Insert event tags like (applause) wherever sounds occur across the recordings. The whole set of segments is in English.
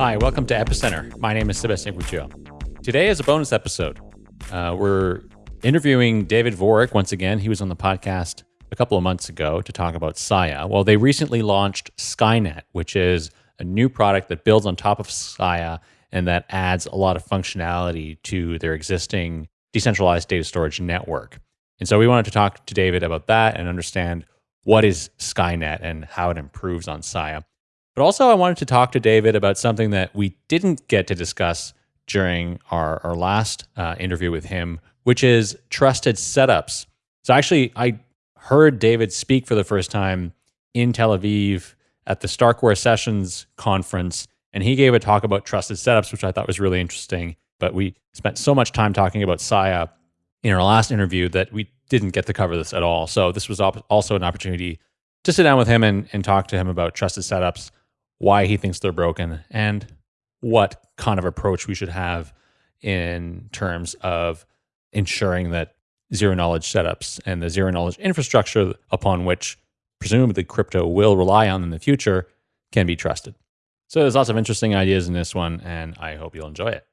Hi, welcome to Epicenter. My name is Sebastian Couture. Today is a bonus episode. Uh, we're interviewing David Vorick once again. He was on the podcast a couple of months ago to talk about Sia. Well, they recently launched Skynet, which is a new product that builds on top of Sia and that adds a lot of functionality to their existing decentralized data storage network. And so we wanted to talk to David about that and understand what is Skynet and how it improves on Sia. But also, I wanted to talk to David about something that we didn't get to discuss during our, our last uh, interview with him, which is trusted setups. So, actually, I heard David speak for the first time in Tel Aviv at the Starkware Sessions conference, and he gave a talk about trusted setups, which I thought was really interesting. But we spent so much time talking about Sia in our last interview that we didn't get to cover this at all. So this was also an opportunity to sit down with him and, and talk to him about trusted setups, why he thinks they're broken, and what kind of approach we should have in terms of ensuring that zero knowledge setups and the zero knowledge infrastructure upon which presumably crypto will rely on in the future can be trusted. So there's lots of interesting ideas in this one, and I hope you'll enjoy it.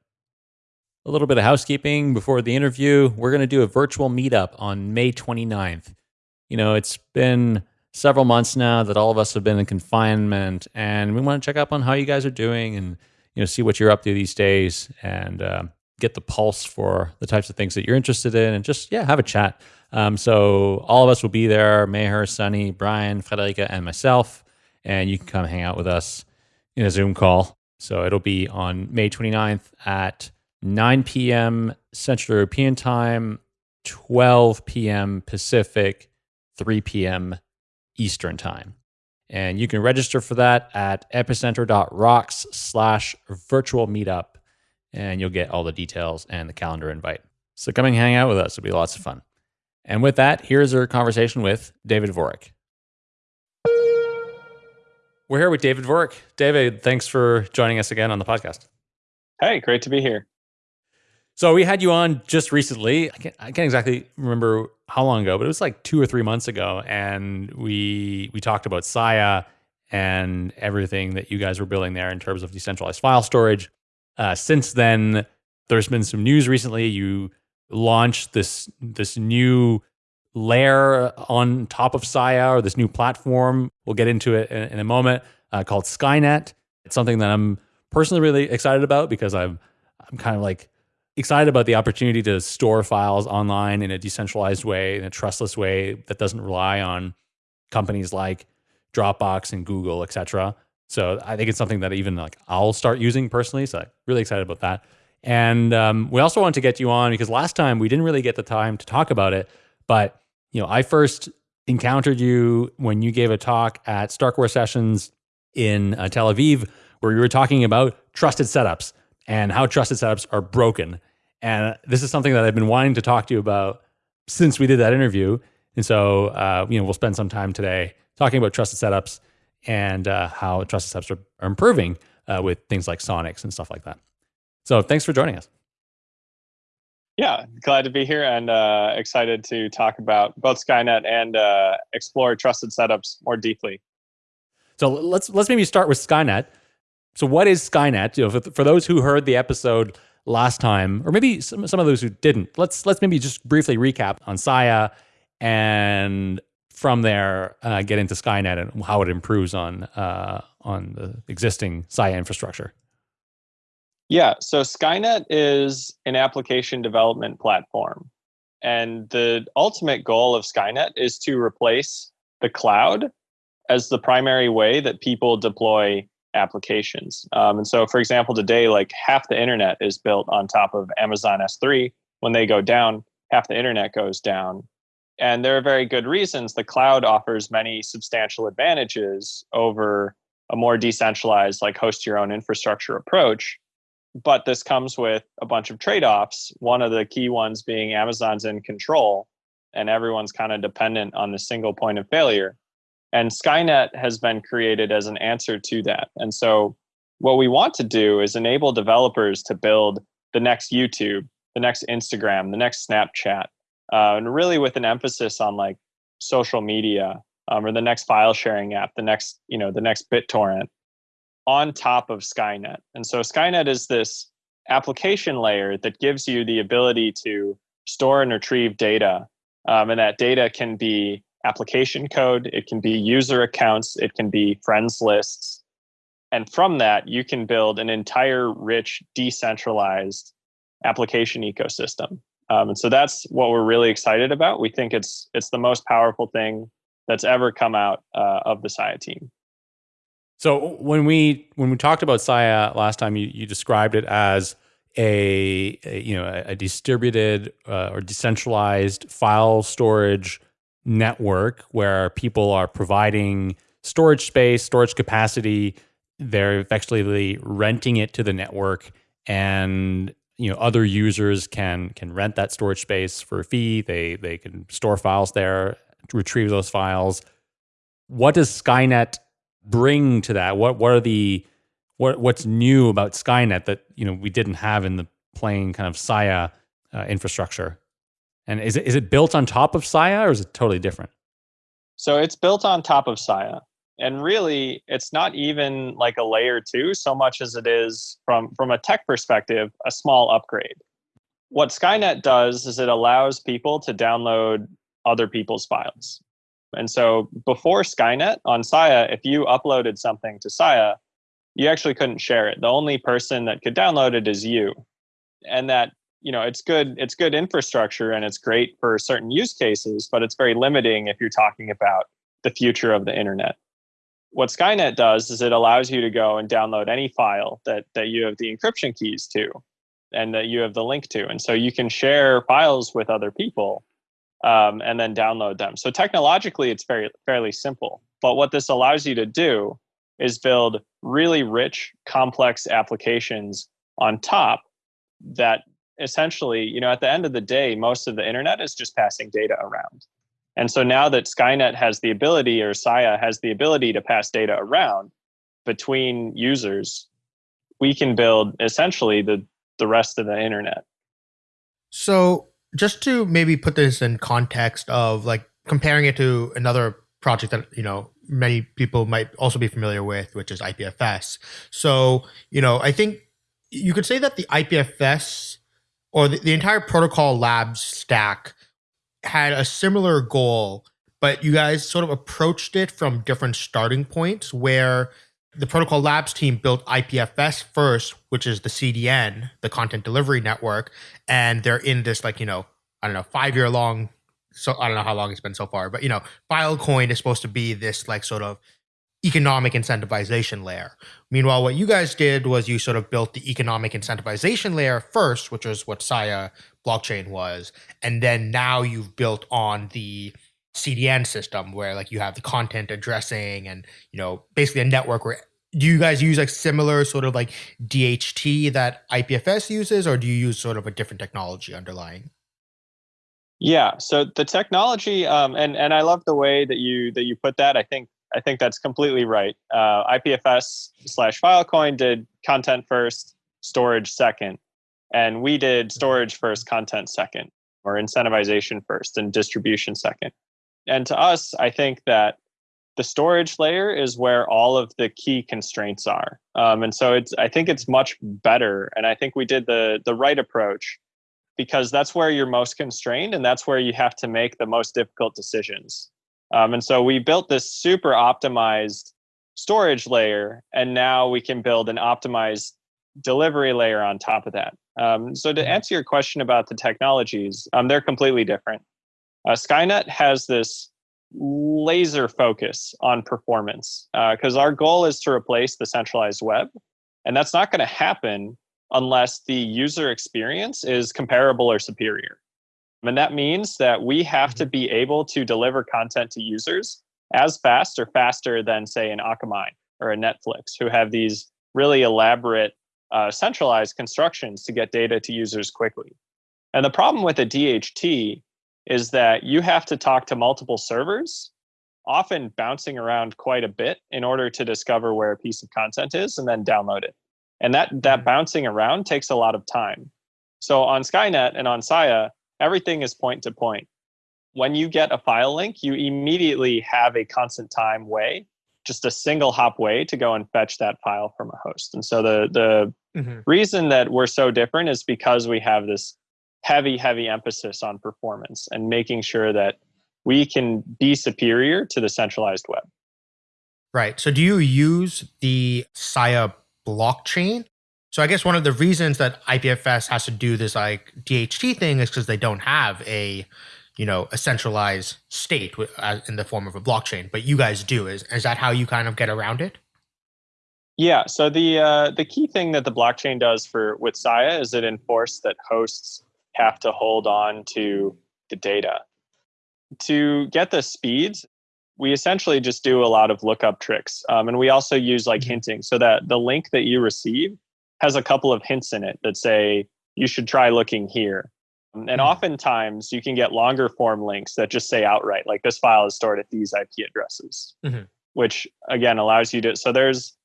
A little bit of housekeeping before the interview. We're going to do a virtual meetup on May 29th. You know, it's been several months now that all of us have been in confinement, and we want to check up on how you guys are doing and you know see what you're up to these days and uh, get the pulse for the types of things that you're interested in, and just yeah, have a chat. Um, so all of us will be there: Meher, Sunny, Brian, Friederike, and myself, and you can come hang out with us in a Zoom call. So it'll be on May 29th at 9 p.m. Central European Time, 12 p.m. Pacific, 3 p.m. Eastern Time. And you can register for that at epicenter.rocks slash virtual meetup, and you'll get all the details and the calendar invite. So come and hang out with us. It'll be lots of fun. And with that, here's our conversation with David Vorick. We're here with David Vorick. David, thanks for joining us again on the podcast. Hey, great to be here. So we had you on just recently. I can't, I can't exactly remember how long ago, but it was like two or three months ago, and we we talked about Sia and everything that you guys were building there in terms of decentralized file storage. Uh, since then, there's been some news recently. You launched this this new layer on top of Sia or this new platform. We'll get into it in, in a moment. Uh, called Skynet. It's something that I'm personally really excited about because I'm I'm kind of like excited about the opportunity to store files online in a decentralized way, in a trustless way that doesn't rely on companies like Dropbox and Google, et cetera. So I think it's something that even like I'll start using personally. So I'm really excited about that. And um, we also wanted to get you on because last time we didn't really get the time to talk about it. But you know, I first encountered you when you gave a talk at Starkware Sessions in uh, Tel Aviv, where you were talking about trusted setups and how trusted setups are broken. And this is something that I've been wanting to talk to you about since we did that interview. And so, uh, you know, we'll spend some time today talking about trusted setups and uh, how trusted setups are, are improving uh, with things like Sonics and stuff like that. So, thanks for joining us. Yeah, glad to be here and uh, excited to talk about both Skynet and uh, explore trusted setups more deeply. So let's let's maybe start with Skynet. So, what is Skynet? You know, for, for those who heard the episode last time, or maybe some, some of those who didn't. Let's let's maybe just briefly recap on Sia, and from there uh, get into Skynet and how it improves on uh, on the existing Sia infrastructure. Yeah, so Skynet is an application development platform, and the ultimate goal of Skynet is to replace the cloud as the primary way that people deploy applications. Um, and so, for example, today, like half the internet is built on top of Amazon S3. When they go down, half the internet goes down. And there are very good reasons. The cloud offers many substantial advantages over a more decentralized, like host your own infrastructure approach. But this comes with a bunch of trade offs. One of the key ones being Amazon's in control, and everyone's kind of dependent on the single point of failure. And Skynet has been created as an answer to that. And so, what we want to do is enable developers to build the next YouTube, the next Instagram, the next Snapchat, uh, and really with an emphasis on like social media um, or the next file sharing app, the next, you know, the next BitTorrent. on top of Skynet. And so Skynet is this application layer that gives you the ability to store and retrieve data. Um, and that data can be application code, it can be user accounts, it can be friends lists. And from that, you can build an entire rich, decentralized application ecosystem. Um, and so that's what we're really excited about. We think it's it's the most powerful thing that's ever come out uh, of the Sia team. So when we when we talked about Sia last time, you, you described it as a, a you know a, a distributed uh, or decentralized file storage network where people are providing storage space, storage capacity. They're effectively renting it to the network, and you know other users can can rent that storage space for a fee. They they can store files there, retrieve those files. What does Skynet bring to that? What what are the what what's new about Skynet that you know we didn't have in the plain kind of Sia uh, infrastructure? And is it is it built on top of Sia or is it totally different? So it's built on top of Sia. And really, it's not even like a layer two so much as it is from from a tech perspective, a small upgrade. What Skynet does is it allows people to download other people's files. And so before Skynet on Sia, if you uploaded something to Sia, you actually couldn't share it. The only person that could download it is you. And that, you know, it's good it's good infrastructure and it's great for certain use cases, but it's very limiting if you're talking about the future of the internet. What Skynet does is it allows you to go and download any file that that you have the encryption keys to and that you have the link to. And so you can share files with other people um, and then download them. So technologically, it's very fairly simple. But what this allows you to do is build really rich, complex applications on top that essentially, you know, at the end of the day, most of the internet is just passing data around. And so now that Skynet has the ability, or Sia has the ability to pass data around between users, we can build essentially the, the rest of the internet. So just to maybe put this in context of like comparing it to another project that you know many people might also be familiar with which is ipfs so you know i think you could say that the ipfs or the, the entire protocol labs stack had a similar goal but you guys sort of approached it from different starting points where the Protocol Labs team built IPFS first, which is the CDN, the content delivery network, and they're in this like you know I don't know five year long. So I don't know how long it's been so far, but you know, Filecoin is supposed to be this like sort of economic incentivization layer. Meanwhile, what you guys did was you sort of built the economic incentivization layer first, which was what Sia blockchain was, and then now you've built on the CDN system where like you have the content addressing and you know basically a network where do you guys use like similar sort of like DHT that IPFS uses, or do you use sort of a different technology underlying? Yeah, so the technology, um, and and I love the way that you that you put that. I think I think that's completely right. Uh, IPFS slash Filecoin did content first, storage second, and we did storage first, content second, or incentivization first, and distribution second. And to us, I think that the storage layer is where all of the key constraints are. Um, and so it's I think it's much better. And I think we did the the right approach because that's where you're most constrained and that's where you have to make the most difficult decisions. Um, and so we built this super optimized storage layer, and now we can build an optimized delivery layer on top of that. Um, so to mm-hmm. answer your question about the technologies, um, they're completely different. Uh, Skynet has this laser focus on performance because uh, our goal is to replace the centralized web. And that's not going to happen unless the user experience is comparable or superior. And that means that we have to mm-hmm. be able to deliver content to users as fast or faster than, say, an Akamai or a Netflix, who have these really elaborate uh, centralized constructions to get data to users quickly. And the problem with a DHT is that you have to talk to multiple servers, often bouncing around quite a bit in order to discover where a piece of content is and then download it. And that that mm-hmm. bouncing around takes a lot of time. So on Skynet and on Sia, everything is point to point. When you get a file link, you immediately have a constant time way just a single hop way to go and fetch that file from a host. And so the the mm-hmm. reason that we're so different is because we have this heavy, heavy emphasis on performance and making sure that we can be superior to the centralized web. Right. So do you use the Sia blockchain? So I guess one of the reasons that IPFS has to do this like DHT thing is because they don't have a you know, a centralized state in the form of a blockchain, but you guys do. Is is that how you kind of get around it? Yeah. So the uh, the key thing that the blockchain does for with Sia is it enforces that hosts have to hold on to the data. To get the speeds, we essentially just do a lot of lookup tricks, um, and we also use like mm-hmm. hinting, so that the link that you receive has a couple of hints in it that say you should try looking here and mm-hmm. oftentimes you can get longer form links that just say outright, like this file is stored at these IP addresses, mm-hmm. which again allows you to. So there's,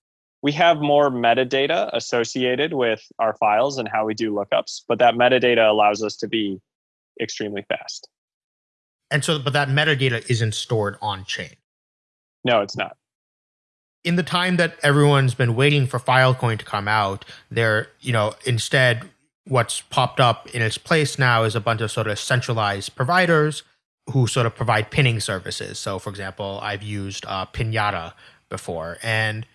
we have more metadata associated with our files and how we do lookups, but that metadata allows us to be extremely fast. And so, but that metadata isn't stored on chain. No, it's not. In the time that everyone's been waiting for Filecoin to come out, they're, you know, instead what's popped up in its place now is a bunch of sort of centralized providers who sort of provide pinning services. So, for example, I've used uh, Pinata before. And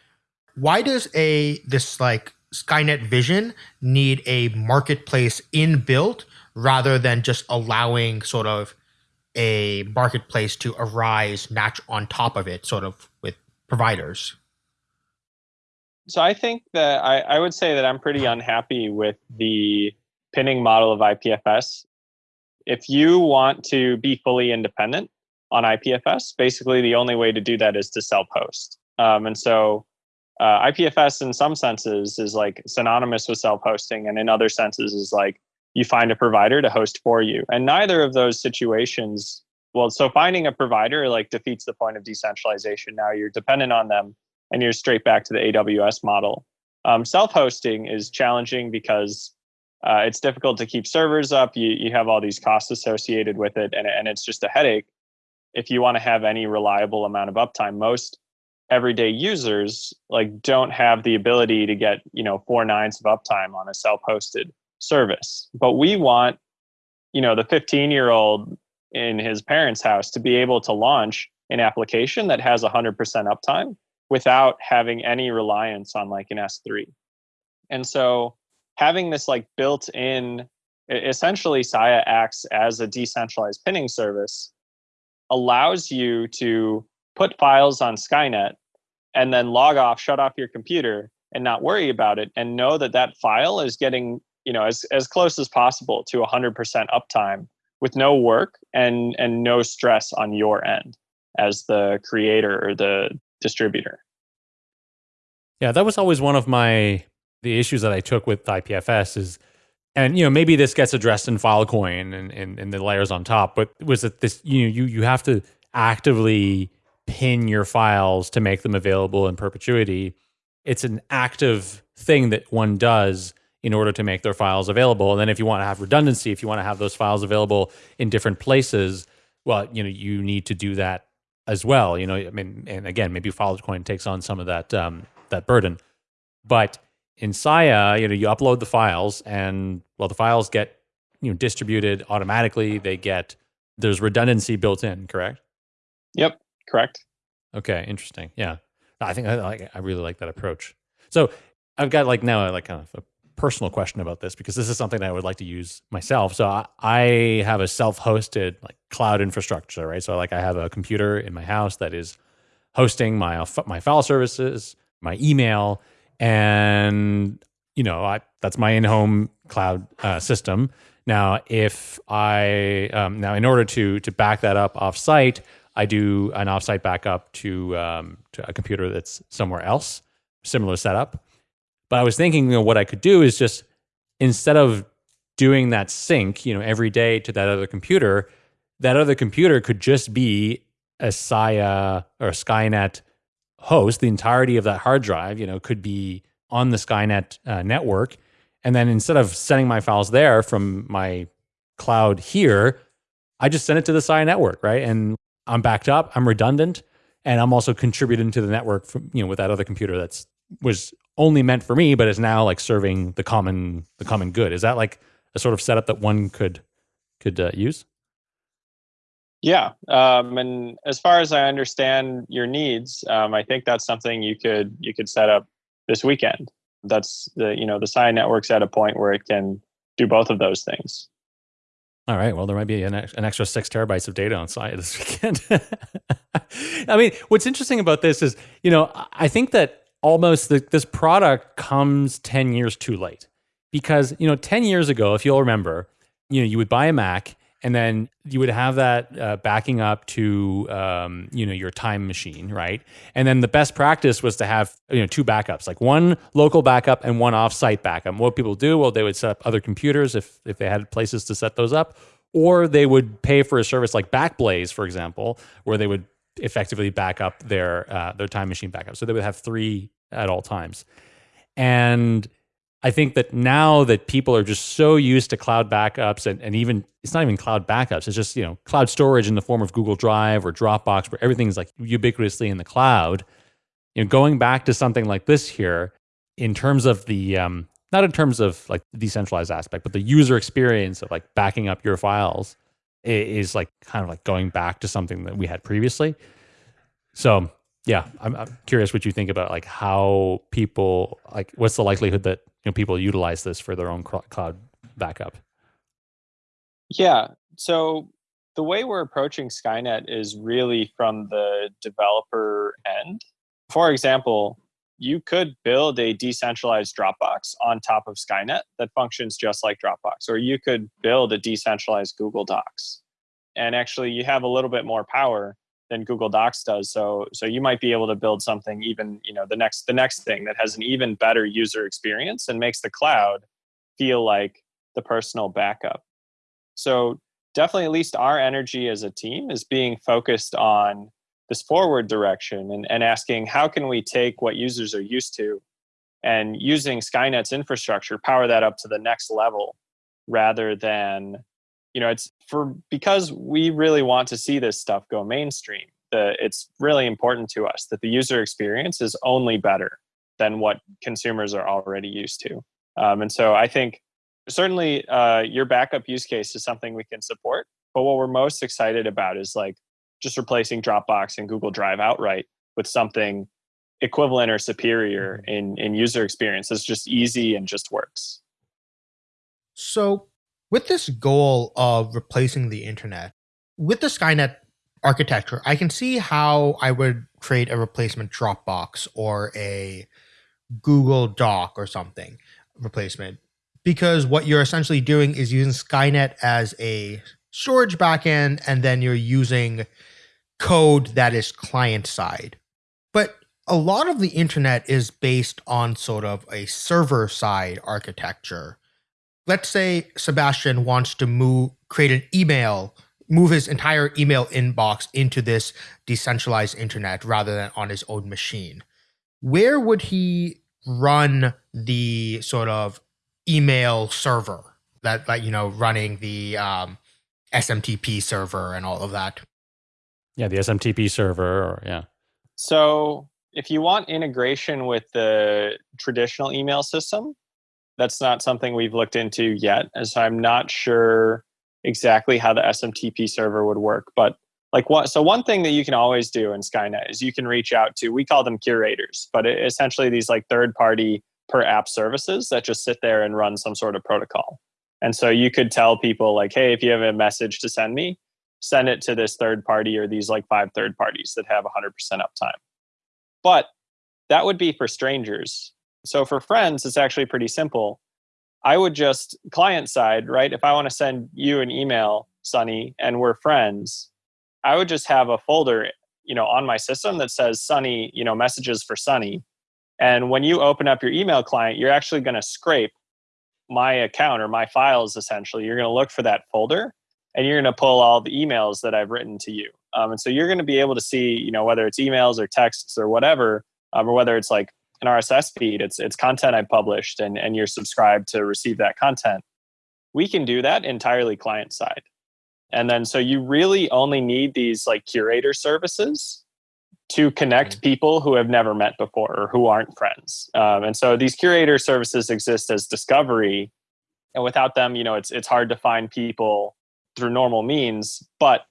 why does a this like Skynet Vision need a marketplace inbuilt rather than just allowing sort of a marketplace to arise nat- on top of it, sort of providers? So I think that I, I would say that I'm pretty unhappy with the pinning model of IPFS. If you want to be fully independent on IPFS, basically the only way to do that is to self host. Um, and so uh, IPFS, in some senses, is like synonymous with self hosting, and in other senses, is like you find a provider to host for you. And neither of those situations, well, so finding a provider like defeats the point of decentralization. Now you're dependent on them and you're straight back to the AWS model. Um, self-hosting is challenging because uh, it's difficult to keep servers up. You you have all these costs associated with it, and and it's just a headache. If you want to have any reliable amount of uptime, most everyday users like don't have the ability to get you know four nines of uptime on a self-hosted service. But we want you know the 15 year old in his parents' house to be able to launch an application that has 100% uptime without having any reliance on like an S3. And so having this like built in, essentially Sia acts as a decentralized pinning service, allows you to put files on Skynet and then log off, shut off your computer and not worry about it and know that that file is getting, you know, as, as close as possible to 100% uptime with no work and and no stress on your end as the creator or the distributor. Yeah, that was always one of my the issues that I took with IPFS is and you know maybe this gets addressed in Filecoin and, and, and the layers on top, but was that this you know you you have to actively pin your files to make them available in perpetuity. It's an active thing that one does in order to make their files available. And then if you want to have redundancy, if you want to have those files available in different places, well, you know, you need to do that as well. You know, I mean, and again, maybe Filecoin takes on some of that um, that burden. But in Sia, you know, you upload the files, and well, the files get you know distributed automatically. They get there's redundancy built in, correct? Yep, correct. Okay, interesting. Yeah, I think I like I really like that approach. So I've got like now like kind of a personal question about this because this is something that I would like to use myself. So I, I have a self-hosted like cloud infrastructure, right? So like I have a computer in my house that is hosting my my file services, my email, and you know I, that's my in-home cloud uh, system. Now, if I um, now in order to to back that up off-site, I do an off-site backup to um, to a computer that's somewhere else, similar setup. But I was thinking, you know, what I could do is just instead of doing that sync, you know, every day to that other computer, that other computer could just be a Sia or a Skynet host, the entirety of that hard drive, you know, could be on the Skynet uh, network. And then instead of sending my files there from my cloud here, I just send it to the Sia network, right? And I'm backed up, I'm redundant, and I'm also contributing to the network from you know with that other computer that's was only meant for me, but is now like serving the common the common good. Is that like a sort of setup that one could could uh, use? Yeah, um, and as far as I understand your needs, um, I think that's something you could you could set up this weekend. That's the you know the Sia network's at a point where it can do both of those things. All right. Well, there might be an, an extra six terabytes of data on Sia this (laughs) weekend. (laughs) I mean, what's interesting about this is, you know, I think that almost the, this product comes 10 years too late. Because, you know, 10 years ago, if you'll remember, you know, you would buy a Mac and then you would have that uh, backing up to um, you know your time machine right? And then the best practice was to have you know two backups like one local backup and one offsite backup. What people do well they would set up other computers if if they had places to set those up or they would pay for a service like backblaze for example where they would effectively back up their uh, their time machine backup so they would have three at all times and I think that now that people are just so used to cloud backups and, and even it's not even cloud backups, it's just, you know, cloud storage in the form of Google Drive or Dropbox where everything's like ubiquitously in the cloud. You know, going back to something like this here in terms of the um, not in terms of like the decentralized aspect, but the user experience of like backing up your files is like kind of like going back to something that we had previously. So yeah, I'm, I'm, curious what you think about like how people like what's the likelihood that you know people utilize this for their own cloud backup. Yeah, so the way we're approaching Skynet is really from the developer end. For example, you could build a decentralized Dropbox on top of Skynet that functions just like Dropbox, or you could build a decentralized Google Docs. And actually, you have a little bit more power than Google Docs does. So so you might be able to build something even, you know, the next the next thing that has an even better user experience and makes the cloud feel like the personal backup. So definitely at least our energy as a team is being focused on this forward direction and, and asking how can we take what users are used to and using Skynet's infrastructure, power that up to the next level rather than you know it's for because we really want to see this stuff go mainstream the, it's really important to us that the user experience is only better than what consumers are already used to. Um, and so i think certainly uh, your backup use case is something we can support but what we're most excited about is like just replacing dropbox and google drive outright with something equivalent or superior mm-hmm. in in user experience it's just easy and just works so with this goal of replacing the internet, with the Skynet architecture, I can see how I would create a replacement Dropbox or a Google Doc or something replacement. Because what you're essentially doing is using Skynet as a storage backend, and then you're using code that is client side. But a lot of the internet is based on sort of a server side architecture let's say Sebastian wants to move, create an email, move his entire email inbox into this decentralized internet rather than on his own machine. Where would he run the sort of email server that, that you know, running the um, SMTP server and all of that? Yeah, the SMTP server, or yeah. So if you want integration with the traditional email system, that's not something we've looked into yet, as I'm not sure exactly how the SMTP server would work. But like what? So one thing that you can always do in Skynet is you can reach out to. We call them curators, but it, essentially these like third-party per app services that just sit there and run some sort of protocol. And so you could tell people like, hey, if you have a message to send me, send it to this third party or these like five third parties that have 100% uptime. But that would be for strangers. So for friends, it's actually pretty simple. I would just client side, right? If I want to send you an email, Sunny, and we're friends, I would just have a folder, you know, on my system that says Sunny, you know, messages for Sunny. And when you open up your email client, you're actually going to scrape my account or my files essentially. You're going to look for that folder and you're going to pull all the emails that I've written to you. Um, and so you're going to be able to see, you know, whether it's emails or texts or whatever, um, or whether it's like an RSS feed. It's it's content I published, and and you're subscribed to receive that content. We can do that entirely client side, and then so you really only need these like curator services to connect Mm. people who have never met before or who aren't friends. Um, and so these curator services exist as discovery, and without them, you know, it's it's hard to find people through normal means. But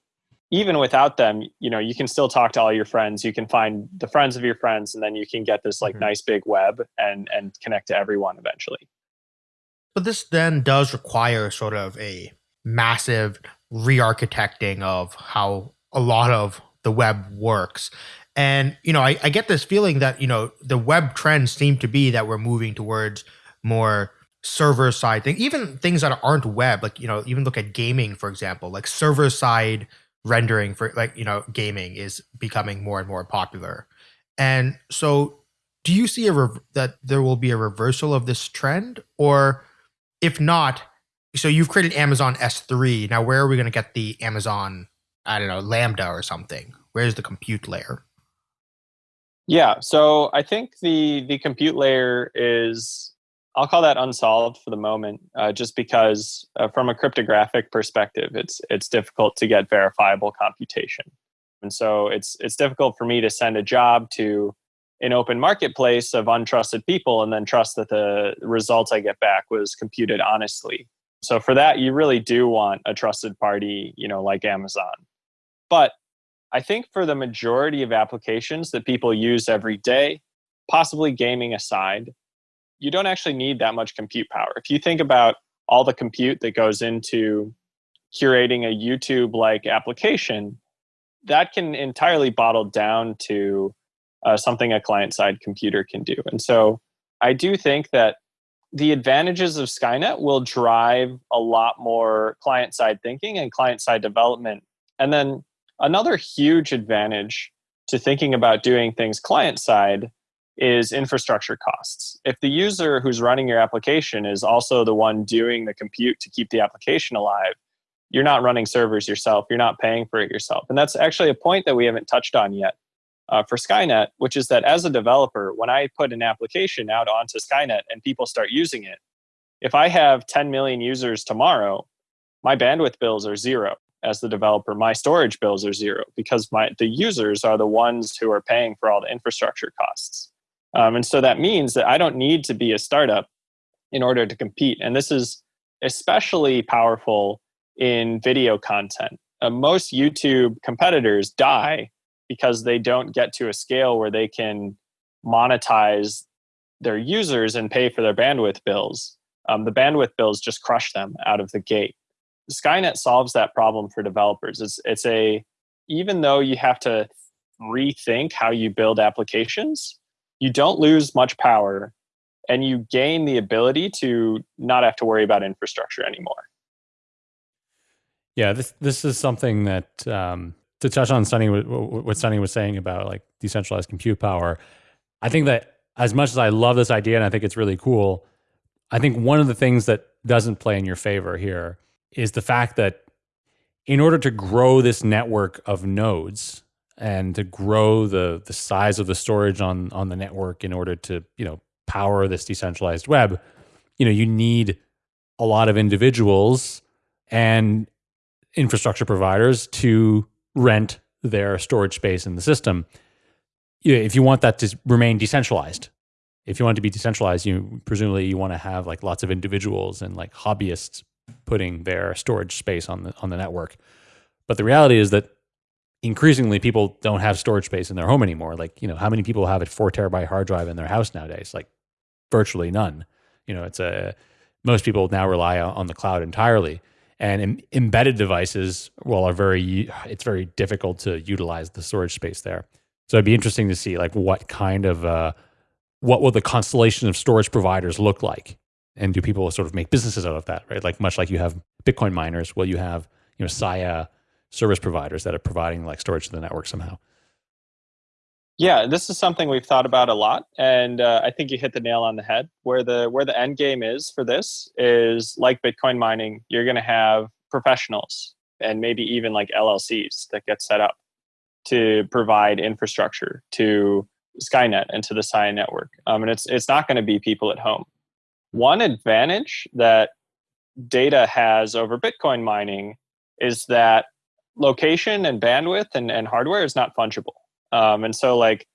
even without them, you know, you can still talk to all your friends. You can find the friends of your friends, and then you can get this like Mhm. nice big web and and connect to everyone eventually. But this then does require sort of a massive re-architecting of how a lot of the web works. And you know, I, I get this feeling that you know the web trends seem to be that we're moving towards more server side thing, even things that aren't web. Like you know, even look at gaming for example. Like server side rendering for like you know gaming is becoming more and more popular. And so, do you see a that there will be a reversal of this trend, or if not, so you've created Amazon S3. Now, where are we going to get the Amazon, I don't know, Lambda or something? Where's the compute layer? Yeah, so I think the the compute layer is I'll call that unsolved for the moment, uh, just because uh, from a cryptographic perspective, it's it's difficult to get verifiable computation, and so it's it's difficult for me to send a job to an open marketplace of untrusted people and then trust that the results I get back was computed honestly. So for that, you really do want a trusted party, you know, like Amazon. But I think for the majority of applications that people use every day, possibly gaming aside, you don't actually need that much compute power. If you think about all the compute that goes into curating a YouTube like application, that can entirely bottle down to uh, something a client side computer can do. And so I do think that the advantages of Skynet will drive a lot more client side thinking and client side development. And then another huge advantage to thinking about doing things client side is infrastructure costs. If the user who's running your application is also the one doing the compute to keep the application alive, you're not running servers yourself, you're not paying for it yourself. And that's actually a point that we haven't touched on yet uh, for Skynet, which is that as a developer, when I put an application out onto Skynet and people start using it, if I have 10 million users tomorrow, my bandwidth bills are zero as the developer. My storage bills are zero because my the users are the ones who are paying for all the infrastructure costs. Um, and so that means that I don't need to be a startup in order to compete. And this is especially powerful in video content. Uh, most YouTube competitors die because they don't get to a scale where they can monetize their users and pay for their bandwidth bills. Um, the bandwidth bills just crush them out of the gate. Skynet solves that problem for developers. It's it's a even though you have to rethink how you build applications, you don't lose much power and you gain the ability to not have to worry about infrastructure anymore. Yeah, this this is something that um, to touch on Sunny what Sunny was saying about like decentralized compute power. I think that as much as I love this idea and I think it's really cool, I think one of the things that doesn't play in your favor here is the fact that in order to grow this network of nodes and to grow the the size of the storage on on the network in order to you know power this decentralized web, you know you need a lot of individuals and infrastructure providers to rent their storage space in the system. If you want that to remain decentralized, if you want it to be decentralized, you presumably you want to have like lots of individuals and like hobbyists putting their storage space on the on the network. But the reality is that increasingly people don't have storage space in their home anymore. Like, you know, how many people have a four terabyte hard drive in their house nowadays? Like virtually none. You know, it's a most people now rely on the cloud entirely. And em- embedded devices, well, are very it's very difficult to utilize the storage space there. So it'd be interesting to see like what kind of uh, what will the constellation of storage providers look like, and do people sort of make businesses out of that, right? Like much like you have Bitcoin miners, will you have you know Sia service providers that are providing like storage to the network somehow? Yeah, this is something we've thought about a lot, and uh, I think you hit the nail on the head. Where the where the end game is for this is like Bitcoin mining. You're going to have professionals and maybe even like LLCs that get set up to provide infrastructure to Skynet and to the Sia network. Um, and it's it's not going to be people at home. One advantage that data has over Bitcoin mining is that location and bandwidth and, and hardware is not fungible. Um, and so, like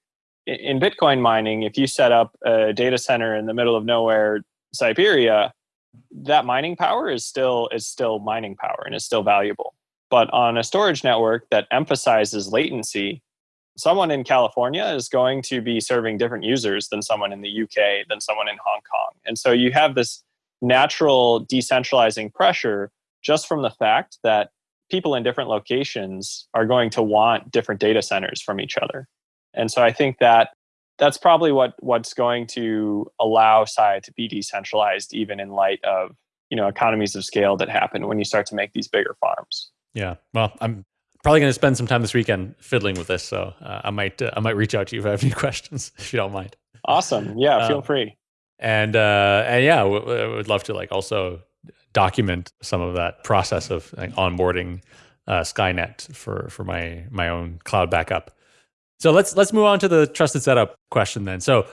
in Bitcoin mining, if you set up a data center in the middle of nowhere, Siberia, that mining power is still is still mining power and is still valuable. But on a storage network that emphasizes latency, someone in California is going to be serving different users than someone in the UK, than someone in Hong Kong. And so you have this natural decentralizing pressure just from the fact that people in different locations are going to want different data centers from each other. And so I think that that's probably what what's going to allow Sia to be decentralized even in light of, you know, economies of scale that happen when you start to make these bigger farms. Yeah. Well, I'm probably going to spend some time this weekend fiddling with this, so uh, I might uh, I might reach out to you if I have any (laughs) questions if you don't mind. Awesome. Yeah, feel um, free. And uh, and yeah, w- w- would love to like also document some of that process of like, onboarding uh, Skynet for for my my own cloud backup. So let's let's move on to the trusted setup question then. So,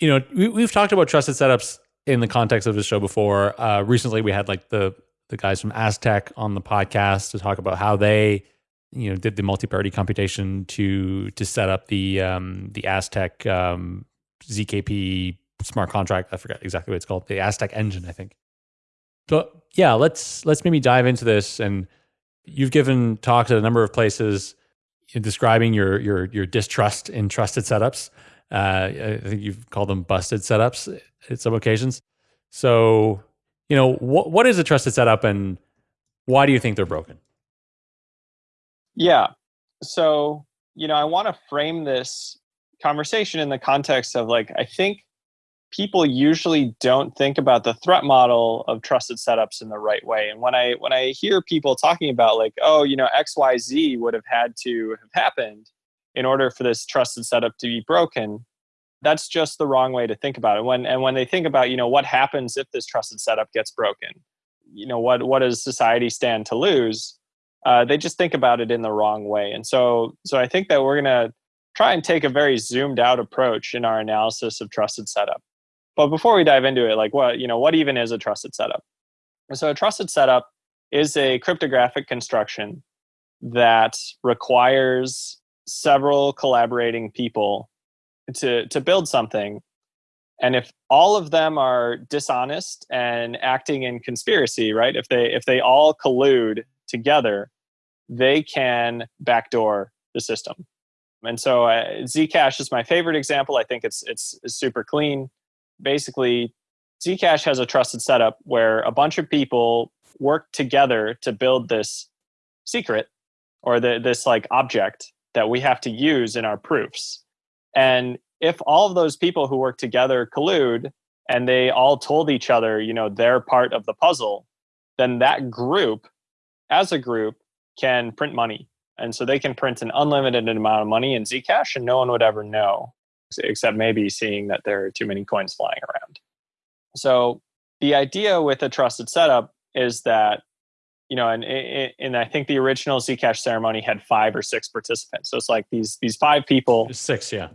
you know, we, have talked about trusted setups in the context of the show before. Uh, recently, we had like the the guys from Aztec on the podcast to talk about how they, you know, did the multi-party computation to to set up the um, the Aztec um, ZKP smart contract. I forget exactly what it's called. The Aztec engine, I think. So yeah, let's let's maybe dive into this. And you've given talks at a number of places describing your your your distrust in trusted setups. Uh, I think you've called them busted setups at some occasions. So, you know, what what is a trusted setup, and why do you think they're broken? Yeah. So, you know, I want to frame this conversation in the context of like I think people usually don't think about the threat model of trusted setups in the right way. And when i when i hear people talking about like oh you know xyz would have had to have happened in order for this trusted setup to be broken that's just the wrong way to think about it. When and when they think about you know what happens if this trusted setup gets broken? You know what what does society stand to lose uh, they just think about it in the wrong way. And so so i think that we're going to try and take a very zoomed out approach in our analysis of trusted setup. But before we dive into it, like what, you know, what even is a trusted setup? So a trusted setup is a cryptographic construction that requires several collaborating people to to build something. And if all of them are dishonest and acting in conspiracy right if they if they all collude together they can backdoor the system. And so uh, zcash is my favorite example. I think it's it's, it's super clean. Basically Zcash has a trusted setup where a bunch of people work together to build this secret or the, this like object that we have to use in our proofs. And if all of those people who work together collude and they all told each other, you know, they're part of the puzzle, then that group, as a group, can print money. And so they can print an unlimited amount of money in Zcash and no one would ever know except maybe seeing that there are too many coins flying around. So the idea with a trusted setup is that you know, and, and I think the original Zcash ceremony had five or six participants. So it's like these these five people, six, yeah,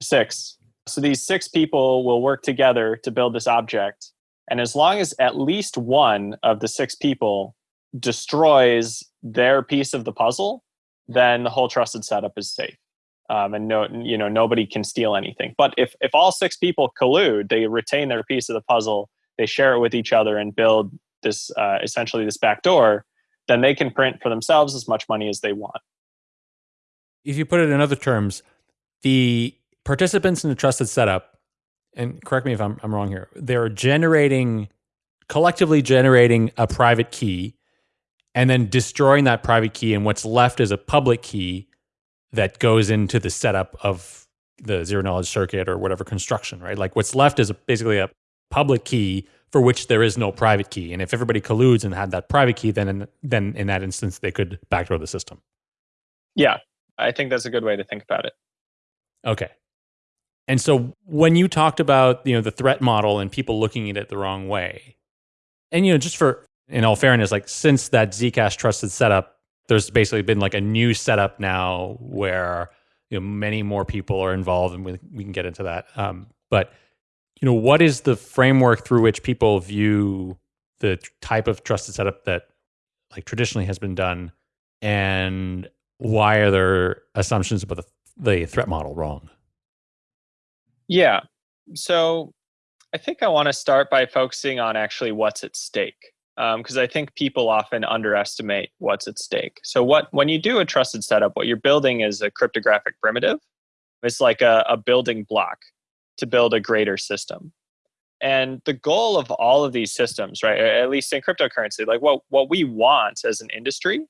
six. So these six people will work together to build this object, and as long as at least one of the six people destroys their piece of the puzzle, then the whole trusted setup is safe um, and no, you know, nobody can steal anything. But if if all six people collude, they retain their piece of the puzzle, they share it with each other, and build this uh, essentially this back door, then they can print for themselves as much money as they want. If you put it in other terms, the participants in the trusted setup, and correct me if I'm, I'm wrong here, they're generating collectively generating a private key and then destroying that private key and what's left is a public key that goes into the setup of the zero knowledge circuit or whatever construction, right? Like what's left is a, basically a public key for which there is no private key. And if everybody colludes and had that private key, then in, then in that instance they could backdoor the system. Yeah, I think that's a good way to think about it. Okay. And so when you talked about, you know, the threat model and people looking at it the wrong way, and you know, just for in all fairness, like since that Zcash trusted setup there's basically been like a new setup now where you know many more people are involved, and we, we can get into that. Um, but you know, what is the framework through which people view the type of trusted setup that like traditionally has been done, and why are there assumptions about the the threat model wrong? Yeah. So I think I want to start by focusing on actually what's at stake because um, I think people often underestimate what's at stake. So what when you do a trusted setup, what you're building is a cryptographic primitive. It's like a, a building block to build a greater system. And the goal of all of these systems, right, at least in cryptocurrency, like what, what we want as an industry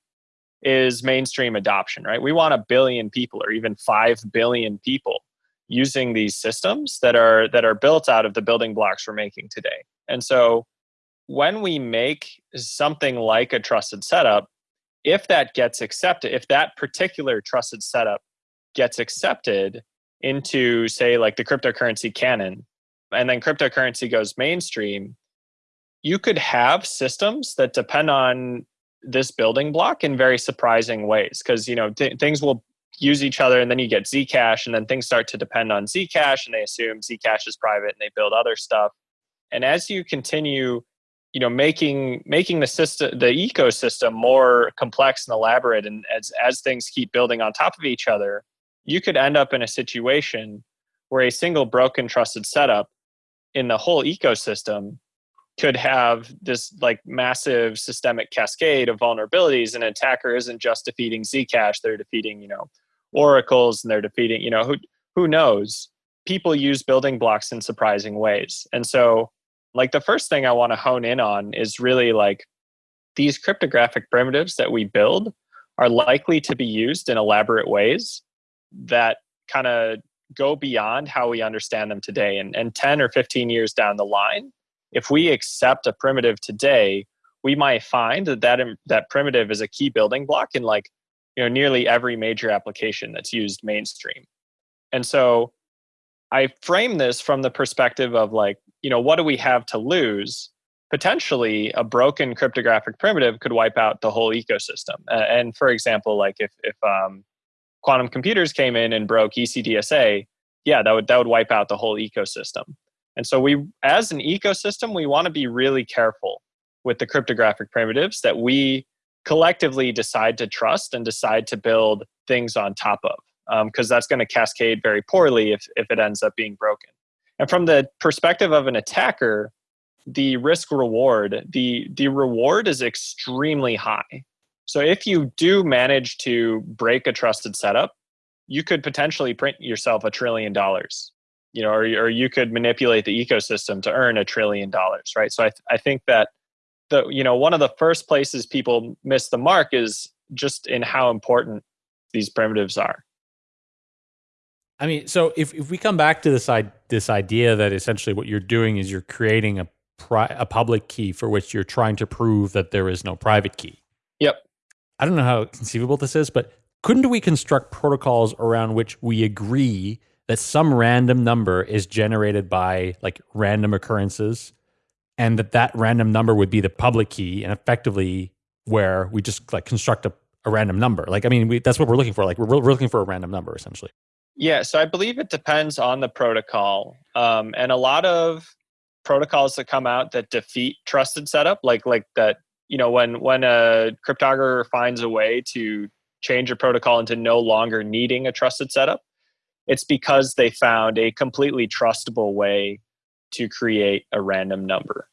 is mainstream adoption, right? We want a billion people or even 5 billion people using these systems that are that are built out of the building blocks we're making today. And so when we make something like a trusted setup, if that gets accepted, if that particular trusted setup gets accepted into, say, like the cryptocurrency canon, and then cryptocurrency goes mainstream, you could have systems that depend on this building block in very surprising ways because you know th- things will use each other and then you get zcash and then things start to depend on zcash and they assume zcash is private and they build other stuff. And as you continue you know making making the system the ecosystem more complex and elaborate and as as things keep building on top of each other you could end up in a situation where a single broken trusted setup in the whole ecosystem could have this like massive systemic cascade of vulnerabilities and an attacker isn't just defeating zcash they're defeating you know oracles and they're defeating you know who who knows? People use building blocks in surprising ways. And so like the first thing i want to hone in on is really like these cryptographic primitives that we build are likely to be used in elaborate ways that kind of go beyond how we understand them today. And, and 10 or 15 years down the line, if we accept a primitive today, we might find that that, that primitive is a key building block in like you know nearly every major application that's used mainstream. And so I frame this from the perspective of like, you know, what do we have to lose? Potentially, a broken cryptographic primitive could wipe out the whole ecosystem. and for example, like if if um, quantum computers came in and broke ECDSA, yeah, that would that would wipe out the whole ecosystem. And so we as an ecosystem, we want to be really careful with the cryptographic primitives that we collectively decide to trust and decide to build things on top of because um, that's going to cascade very poorly if, if it ends up being broken and from the perspective of an attacker the risk reward the the reward is extremely high so if you do manage to break a trusted setup, you could potentially print yourself a trillion dollars, you know, or, or you could manipulate the ecosystem to earn a trillion dollars, right? So I, th- I think that the, you know, one of the first places people miss the mark is just in how important these primitives are. I mean, so if, if we come back to this, I- this idea that essentially what you're doing is you're creating a, pri- a public key for which you're trying to prove that there is no private key. Yep. I don't know how conceivable this is, but couldn't we construct protocols around which we agree that some random number is generated by like random occurrences and that that random number would be the public key and effectively where we just like construct a, a random number like i mean we, that's what we're looking for like we're, we're looking for a random number essentially yeah so i believe it depends on the protocol um, and a lot of protocols that come out that defeat trusted setup like like that you know when when a cryptographer finds a way to change a protocol into no longer needing a trusted setup it's because they found a completely trustable way to create a random number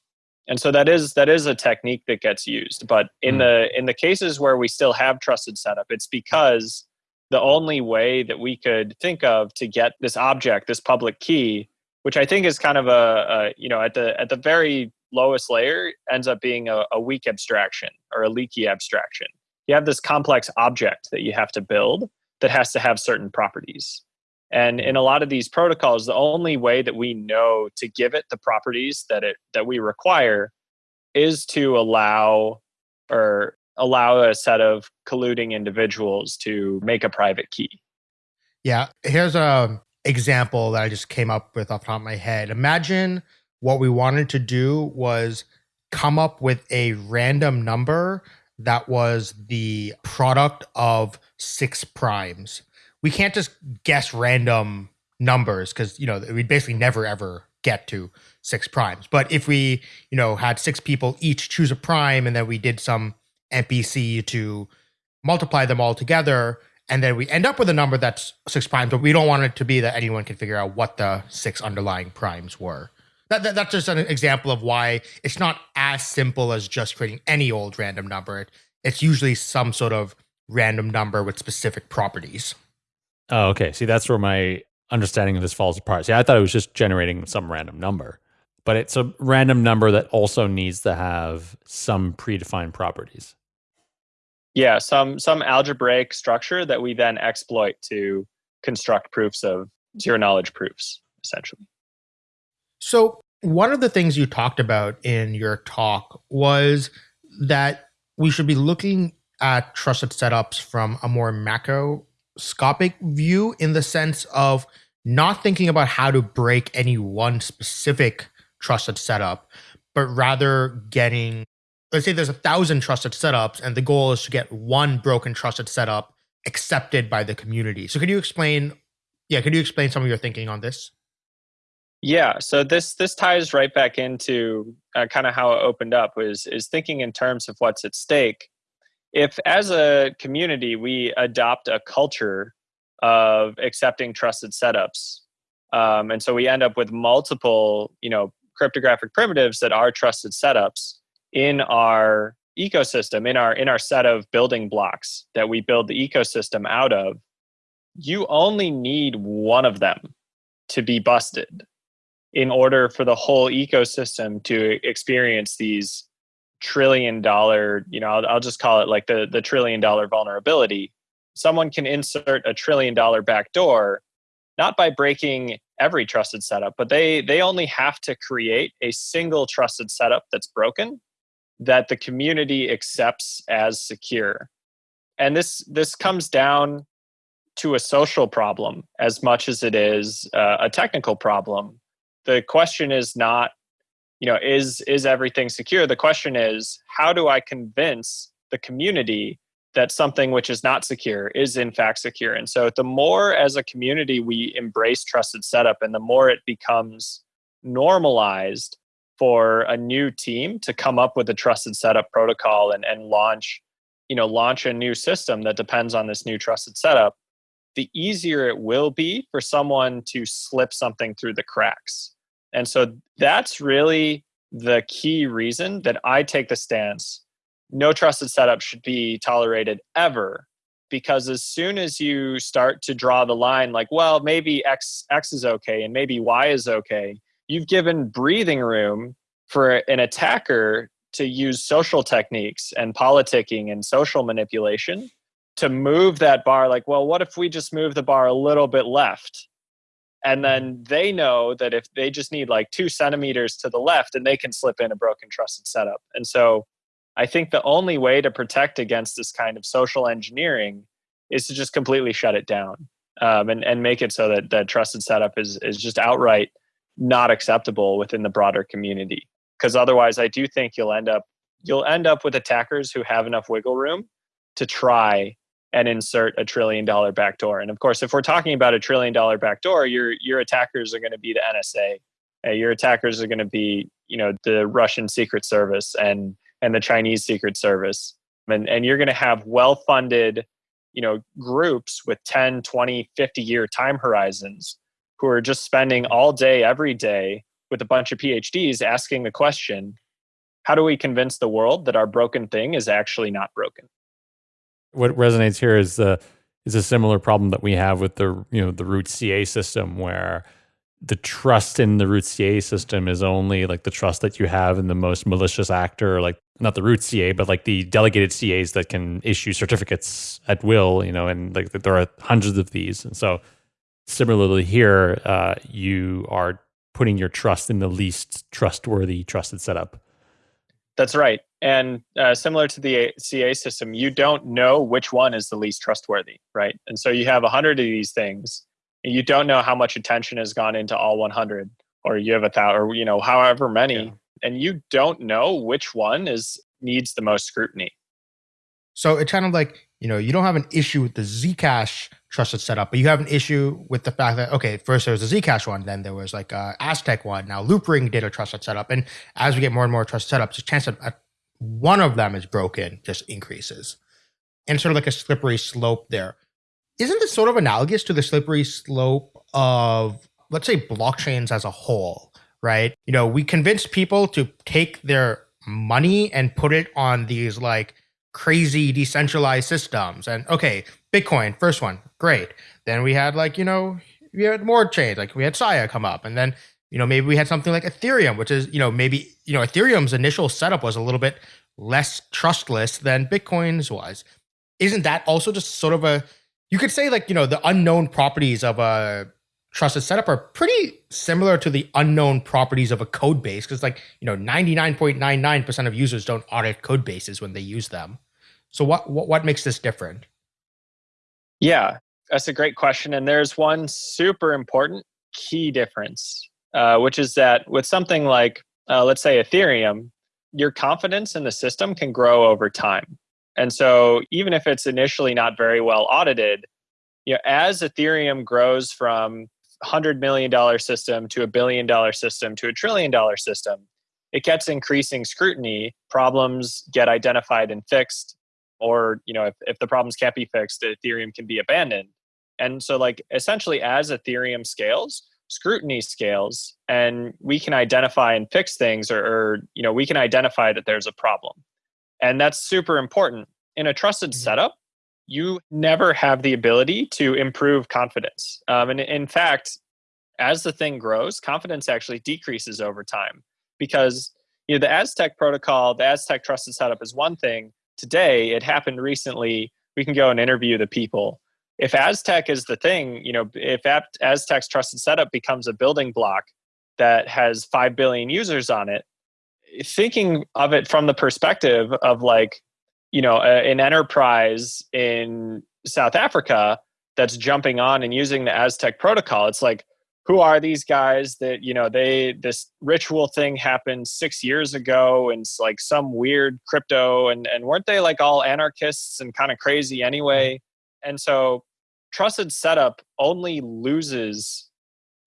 and so that is that is a technique that gets used but in mm. the in the cases where we still have trusted setup it's because the only way that we could think of to get this object this public key which i think is kind of a, a you know at the at the very lowest layer ends up being a, a weak abstraction or a leaky abstraction. You have this complex object that you have to build that has to have certain properties. And in a lot of these protocols, the only way that we know to give it the properties that it that we require is to allow or allow a set of colluding individuals to make a private key. Yeah, here's a example that I just came up with off the top of my head. Imagine what we wanted to do was come up with a random number that was the product of six primes. We can't just guess random numbers because you know we'd basically never ever get to six primes. But if we you know had six people each choose a prime and then we did some MPC to multiply them all together and then we end up with a number that's six primes, but we don't want it to be that anyone can figure out what the six underlying primes were. That, that, that's just an example of why it's not as simple as just creating any old random number. It, it's usually some sort of random number with specific properties. Oh, okay. See, that's where my understanding of this falls apart. See, I thought it was just generating some random number, but it's a random number that also needs to have some predefined properties. Yeah, some some algebraic structure that we then exploit to construct proofs of zero knowledge proofs, essentially. So, one of the things you talked about in your talk was that we should be looking at trusted setups from a more macroscopic view in the sense of not thinking about how to break any one specific trusted setup, but rather getting, let's say there's a thousand trusted setups, and the goal is to get one broken trusted setup accepted by the community. So, can you explain? Yeah, can you explain some of your thinking on this? Yeah, so this this ties right back into uh, kind of how it opened up was is thinking in terms of what's at stake. If as a community we adopt a culture of accepting trusted setups, um, and so we end up with multiple, you know, cryptographic primitives that are trusted setups in our ecosystem, in our in our set of building blocks that we build the ecosystem out of. You only need one of them to be busted in order for the whole ecosystem to experience these trillion dollar you know I'll, I'll, just call it like the the trillion dollar vulnerability someone can insert a trillion dollar backdoor not by breaking every trusted setup but they they only have to create a single trusted setup that's broken that the community accepts as secure. And this this comes down to a social problem as much as it is uh, a technical problem. The question is not you know is is everything secure? The question is how do i convince the community that something which is not secure is in fact secure? And so the more as a community we embrace trusted setup and the more it becomes normalized for a new team to come up with a trusted setup protocol and, and launch you know launch a new system that depends on this new trusted setup the easier it will be for someone to slip something through the cracks. And so that's really the key reason that I take the stance no trusted setup should be tolerated ever because as soon as you start to draw the line like well maybe x x is okay and maybe y is okay you've given breathing room for an attacker to use social techniques and politicking and social manipulation to move that bar. Like well what if we just move the bar a little bit left? And then they know that if they just need like two centimeters to the left and they can slip in a broken trusted setup. And so i think the only way to protect against this kind of social engineering is to just completely shut it down um, and, and make it so that that trusted setup is, is just outright not acceptable within the broader community because otherwise i do think you'll end up you'll end up with attackers who have enough wiggle room to try and insert a trillion dollar backdoor. And of course, if we're talking about a trillion dollar backdoor, your your attackers are going to be the NSA. Uh, your attackers are going to be, you know, the Russian Secret Service and and the Chinese Secret Service. And and you're going to have well-funded, you know, groups with 10, 20, 50 year time horizons who are just spending all day every day with a bunch of PhDs asking the question, how do we convince the world that our broken thing is actually not broken? what resonates here is the is a similar problem that we have with the you know the root CA system where the trust in the root CA system is only like the trust that you have in the most malicious actor, like not the root CA, but like the delegated CAs that can issue certificates at will, you know, and like there are hundreds of these. And so similarly here, uh, you are putting your trust in the least trustworthy trusted setup. That's right. And uh, similar to the CA system, you don't know which one is the least trustworthy, right? And so you have 100 of these things, and you don't know how much attention has gone into all 100, or you have a thousand, or you know, however many, yeah. and you don't know which one is needs the most scrutiny. So it's kind of like you know you don't have an issue with the Zcash trusted setup, but you have an issue with the fact that okay, first there was a Zcash one, then there was like a Aztec one. Now Loopring did a trusted setup, and as we get more and more trusted setups, the chance that uh, one of them is broken just increases, and sort of like a slippery slope there. isn't this sort of analogous to the slippery slope of, let's say, blockchains as a whole, right? You know, we convinced people to take their money and put it on these like crazy decentralized systems. And okay, Bitcoin, first one, great. Then we had like, you know, we had more chains, like we had Sia come up. And then, you know, maybe we had something like Ethereum, which is, you know, maybe, you know, Ethereum's initial setup was a little bit less trustless than Bitcoin's was. Isn't that also just sort of a you could say like, you know, the unknown properties of a trusted setup are pretty similar to the unknown properties of a code base because like, you know, 99.99% of users don't audit code bases when they use them. So what what, what makes this different? Yeah, that's a great question. And there's one super important key difference, uh, which is that with something like, uh, let's say, Ethereum, your confidence in the system can grow over time. And so even if it's initially not very well audited, you know, as Ethereum grows from $100 million system to a billion dollar system to a trillion dollar system, it gets increasing scrutiny. Problems get identified and fixed, or you know, if, if the problems can't be fixed, Ethereum can be abandoned. And so, like essentially, as Ethereum scales, scrutiny scales, and we can identify and fix things, or, or you know, we can identify that there's a problem. And that's super important. In a trusted mm-hmm. setup, you never have the ability to improve confidence. Um, and in fact, as the thing grows, confidence actually decreases over time because you know the Aztec protocol, the Aztec trusted setup is one thing. Today, it happened recently. We can go and interview the people. If Aztec is the thing, you know, if Aztec's trusted setup becomes a building block that has five billion users on it, thinking of it from the perspective of like you know a, an enterprise in south africa that's jumping on and using the aztec protocol it's like who are these guys that you know they this ritual thing happened six years ago and it's like some weird crypto and and weren't they like all anarchists and kind of crazy anyway and so trusted setup only loses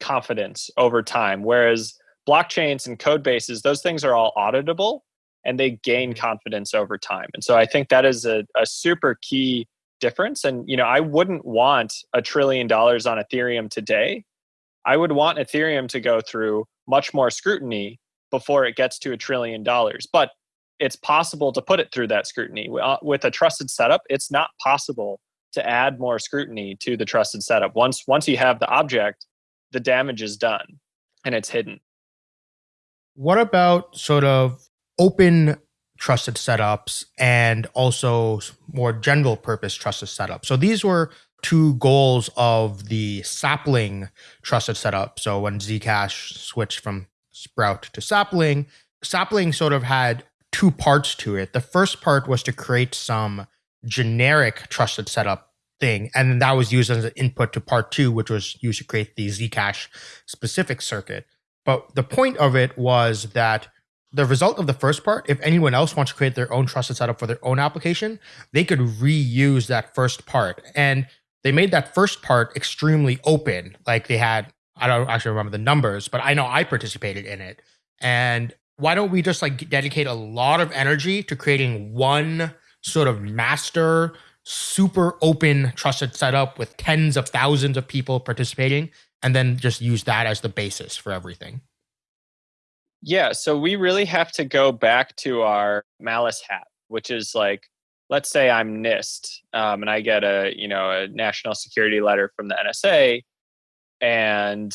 confidence over time whereas blockchains and code bases, those things are all auditable and they gain mm-hmm. confidence over time. And so I think that is a, a super key difference. And you know, I wouldn't want a trillion dollars on Ethereum today. I would want Ethereum to go through much more scrutiny before it gets to a trillion dollars. But it's possible to put it through that scrutiny. Uh, with a trusted setup, it's not possible to add more scrutiny to the trusted setup. Once once you have the object, the damage is done and it's hidden. What about sort of open trusted setups and also more general purpose trusted setups? So these were two goals of the sapling trusted setup. So when Zcash switched from Sprout to sapling, sapling sort of had two parts to it. The first part was to create some generic trusted setup thing, and that was used as an input to part two, which was used to create the Zcash specific circuit. But the point of it was that the result of the first part, if anyone else wants to create their own trusted setup for their own application, they could reuse that first part. And they made that first part extremely open. Like they had, I don't actually remember the numbers, but I know I participated in it. And why don't we just like dedicate a lot of energy to creating one sort of master, super open, trusted setup with tens of thousands of people participating and then just use that as the basis for everything. Yeah, so we really have to go back to our malice hat, which is like, let's say I'm NIST, um, and I get a you know a national security letter from the NSA, and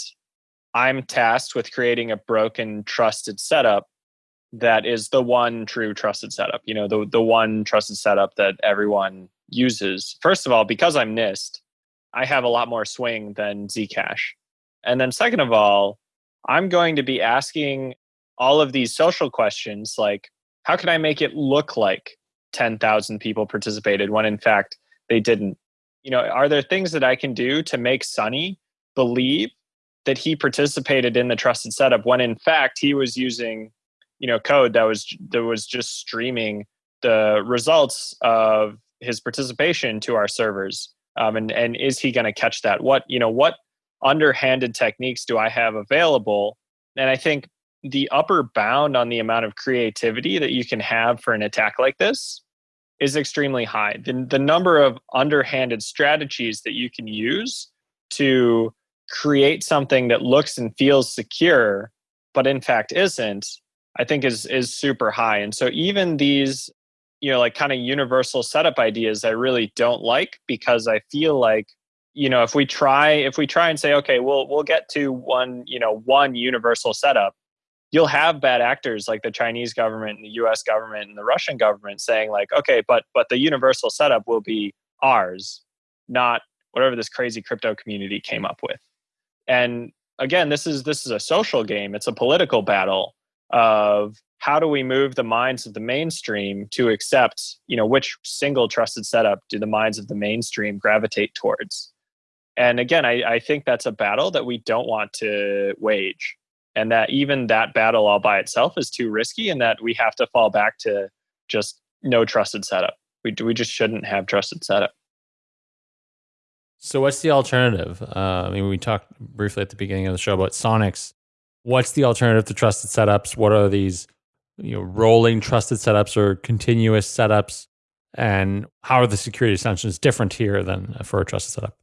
I'm tasked with creating a broken trusted setup that is the one true trusted setup. You know, the the one trusted setup that everyone uses. First of all, because I'm NIST, I have a lot more swing than Zcash. And then, second of all, I'm going to be asking all of these social questions like, how can I make it look like 10,000 people participated when in fact they didn't? You know, are there things that I can do to make Sunny believe that he participated in the trusted setup when in fact he was using, you know, code that was that was just streaming the results of his participation to our servers? Um, and and is he going to catch that? What you know what underhanded techniques do I have available? And I think the upper bound on the amount of creativity that you can have for an attack like this is extremely high. The, the number of underhanded strategies that you can use to create something that looks and feels secure, but in fact isn't, I think is is super high. And so even these, you know, like kind of universal setup ideas I really don't like because I feel like you know if we try if we try and say okay we'll we'll get to one you know one universal setup you'll have bad actors like the chinese government and the us government and the russian government saying like okay but but the universal setup will be ours not whatever this crazy crypto community came up with. And again this is this is a social game. It's a political battle of how do we move the minds of the mainstream to accept you know which single trusted setup do the minds of the mainstream gravitate towards? And again, I, I think that's a battle that we don't want to wage. And that even that battle all by itself is too risky, and that we have to fall back to just no trusted setup. We, we just shouldn't have trusted setup. So, what's the alternative? Uh, I mean, we talked briefly at the beginning of the show about Sonics. What's the alternative to trusted setups? What are these, you know, rolling trusted setups or continuous setups? And how are the security assumptions different here than for a trusted setup?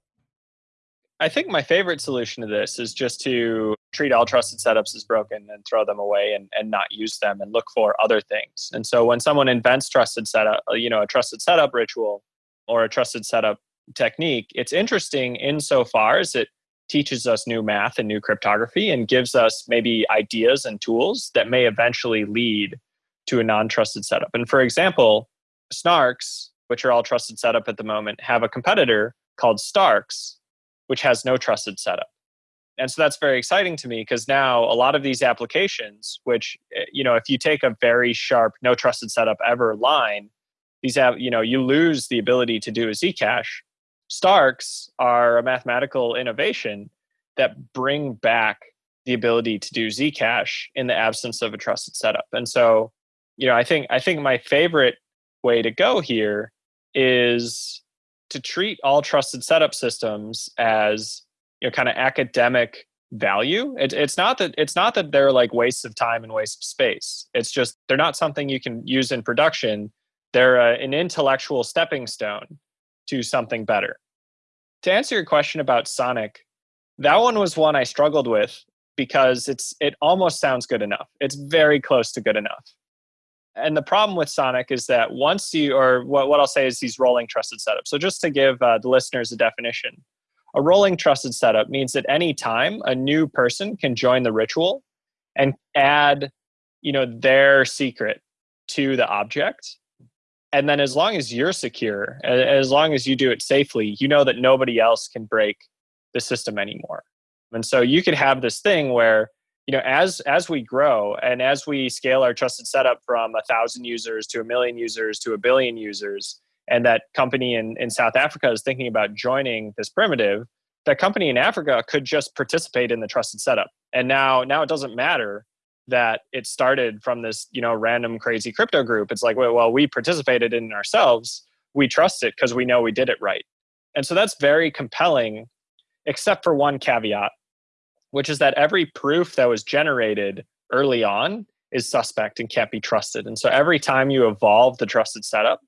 I think my favorite solution to this is just to treat all trusted setups as broken and throw them away and, and not use them and look for other things. And so when someone invents trusted setup, uh, you know, a trusted setup ritual or a trusted setup technique, it's interesting insofar as it teaches us new math and new cryptography and gives us maybe ideas and tools that may eventually lead to a non-trusted setup. And for example, Snarks, which are all trusted setup at the moment, have a competitor called Starks, which has no trusted setup. And so that's very exciting to me because now a lot of these applications, which, eh, you know, if you take a very sharp no trusted setup ever line, these have, you know, you lose the ability to do a Zcash. Starks are a mathematical innovation that bring back the ability to do Zcash in the absence of a trusted setup. And so, you know, I think I think my favorite way to go here is to treat all trusted setup systems as you know kind of academic value. It, it's not that it's not that they're like wastes of time and waste of space. It's just they're not something you can use in production. They're a, an intellectual stepping stone to something better. To answer your question about sonic that one was one i struggled with because it's it almost sounds good enough. It's very close to good enough and the problem with Sonic is that once you, or what, what I'll say is these rolling trusted setups. So just to give uh, the listeners a definition, a rolling trusted setup means that any time a new person can join the ritual and add, you know, their secret to the object. And then as long as you're secure, as long as you do it safely, you know that nobody else can break the system anymore. And so you could have this thing where you know as as we grow and as we scale our trusted setup from a thousand users to a million users to a billion users and that company in, in south africa is thinking about joining this primitive that company in africa could just participate in the trusted setup. And now now it doesn't matter that it started from this you know random crazy crypto group. It's like well, we participated in ourselves. We trust it because we know we did it right. And so that's very compelling except for one caveat which is that every proof that was generated early on is suspect and can't be trusted. And so every time you evolve the trusted setup,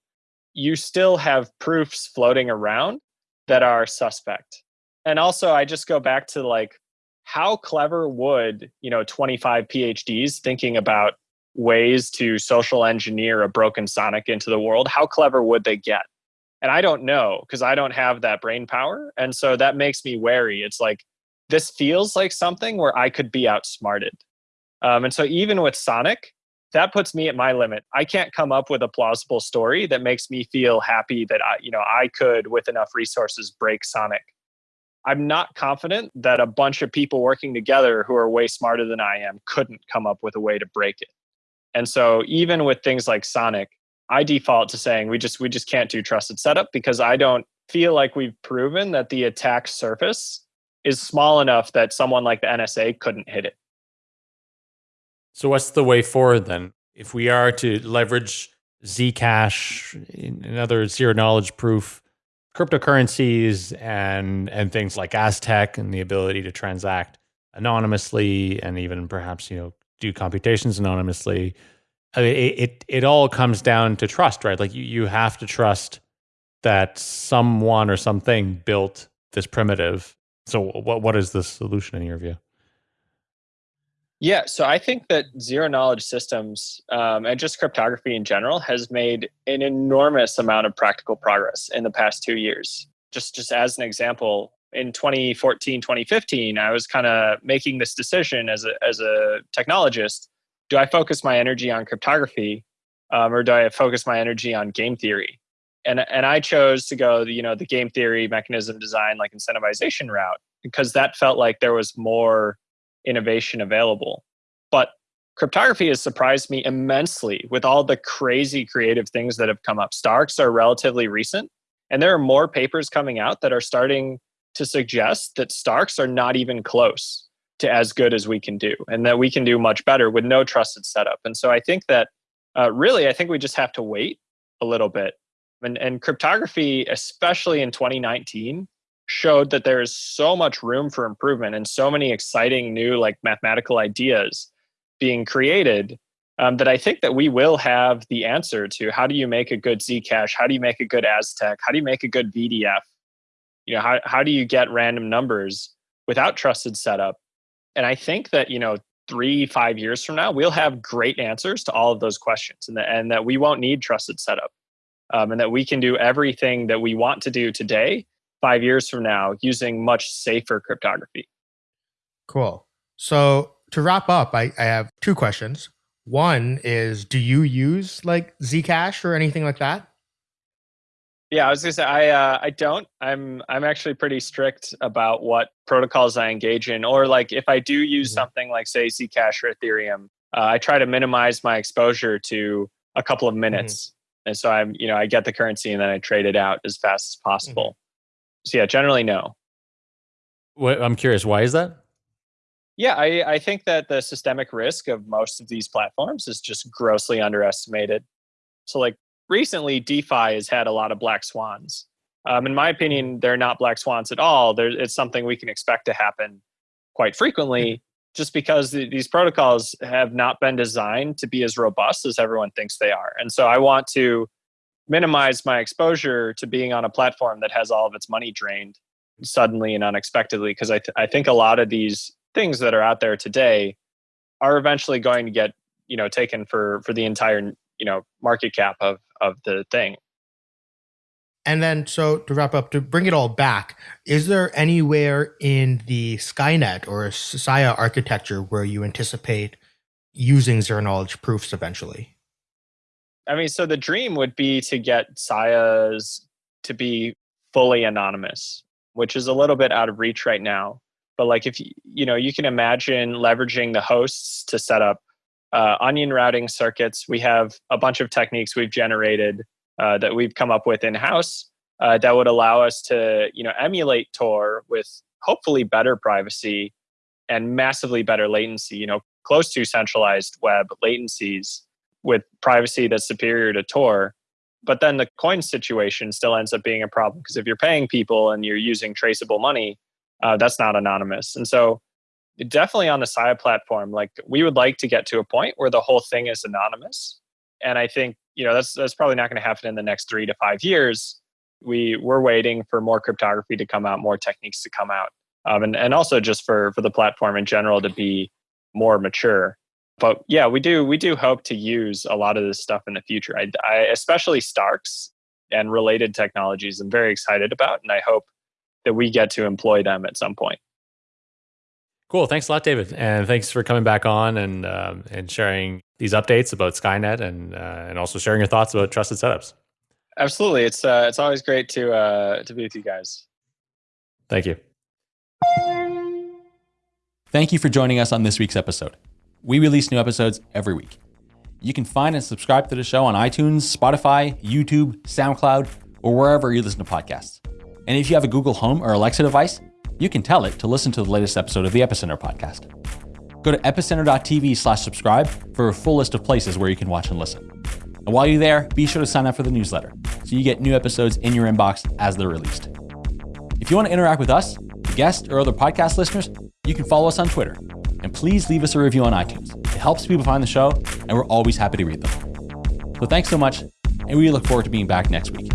you still have proofs floating around that are suspect. And also, I just go back to like, how clever would, you know, 25 PhDs thinking about ways to social engineer a broken Sonic into the world, how clever would they get? And I don't know because I don't have that brain power. And so that makes me wary. It's like, this feels like something where I could be outsmarted. Um, and so even with Sonic, that puts me at my limit. I can't come up with a plausible story that makes me feel happy that I, you know, I could, with enough resources, break Sonic. I'm not confident that a bunch of people working together who are way smarter than I am couldn't come up with a way to break it. And so even with things like Sonic, I default to saying we just we just can't do trusted setup because I don't feel like we've proven that the attack surface is small enough that someone like the NSA couldn't hit it. So, what's the way forward then? If we are to leverage Zcash and other zero knowledge proof cryptocurrencies and and things like Aztec and the ability to transact anonymously and even perhaps you know do computations anonymously, I mean, it, it it all comes down to trust, right? Like you you have to trust that someone or something built this primitive. So what what is the solution in your view? Yeah, so I think that zero knowledge systems um, and just cryptography in general has made an enormous amount of practical progress in the past two years. Just just as an example, in 2014, 2015, I was kind of making this decision as a as a technologist: do I focus my energy on cryptography, um, or do I focus my energy on game theory? And and I chose to go, you know, the game theory, mechanism design, like incentivization route because that felt like there was more innovation available. But cryptography has surprised me immensely with all the crazy creative things that have come up. Starks are relatively recent, and there are more papers coming out that are starting to suggest that Starks are not even close to as good as we can do, and that we can do much better with no trusted setup. And so I think that uh, really, I think we just have to wait a little bit. And, and cryptography, especially in 2019, showed that there is so much room for improvement and so many exciting new like mathematical ideas being created um, that I think that we will have the answer to how do you make a good Zcash? How do you make a good Aztec? How do you make a good VDF? You know, how, how do you get random numbers without trusted setup? And I think that, you know, three, five years from now, we'll have great answers to all of those questions and and that we won't need trusted setup um, and that we can do everything that we want to do today five years from now using much safer cryptography. Cool. So to wrap up, I, I have two questions. One is do you use like Zcash or anything like that? Yeah, I was gonna say I uh, I don't. I'm I'm actually pretty strict about what protocols I engage in, or like if I do use mm-hmm. something like say Zcash or Ethereum, uh, I try to minimize my exposure to a couple of mm-hmm. minutes. And so I'm you know I get the currency and then I trade it out as fast as possible. Mm-hmm. So yeah, generally no. What, I'm curious, why is that? Yeah, I, I think that the systemic risk of most of these platforms is just grossly underestimated. So like recently, DeFi has had a lot of black swans. Um, in my opinion, they're not black swans at all. There, it's something we can expect to happen quite frequently, just because the, these protocols have not been designed to be as robust as everyone thinks they are. And so I want to minimize my exposure to being on a platform that has all of its money drained suddenly and unexpectedly because I, th- I think a lot of these things that are out there today are eventually going to get you know taken for for the entire you know market cap of of the thing and then so to wrap up to bring it all back is there anywhere in the skynet or sia architecture where you anticipate using zero knowledge proofs eventually I mean, so the dream would be to get Sia's to be fully anonymous, which is a little bit out of reach right now. But like if you, you know, you can imagine leveraging the hosts to set up uh, onion routing circuits. We have a bunch of techniques we've generated uh, that we've come up with in house uh, that would allow us to, you know, emulate Tor with hopefully better privacy and massively better latency. You know, close to centralized web latencies with privacy that's superior to Tor. But then the coin situation still ends up being a problem because if you're paying people and you're using traceable money, uh, that's not anonymous. And so, definitely on the Sia platform, like we would like to get to a point where the whole thing is anonymous. And I think you know that's that's probably not going to happen in the next three to five years. We we're waiting for more cryptography to come out, more techniques to come out, um, and and also just for for the platform in general to be more mature but yeah, we do we do hope to use a lot of this stuff in the future. I, I especially Starks and related technologies. I'm very excited about, and I hope that we get to employ them at some point. Cool. Thanks a lot, David, and thanks for coming back on and um, and sharing these updates about Skynet and uh, and also sharing your thoughts about trusted setups. Absolutely, it's uh, it's always great to uh, to be with you guys. Thank you. Thank you for joining us on this week's episode. We release new episodes every week. You can find and subscribe to the show on iTunes, Spotify, YouTube, SoundCloud, or wherever you listen to podcasts. And if you have a Google Home or Alexa device, you can tell it to listen to the latest episode of the Epicenter podcast. Go to epicenter.tv slash subscribe for a full list of places where you can watch and listen. And while you're there, be sure to sign up for the newsletter so you get new episodes in your inbox as they're released. If you want to interact with us, guests, or other podcast listeners, you can follow us on Twitter And please leave us a review on iTunes. It helps people find the show, and we're always happy to read them. So thanks so much, and we look forward to being back next week.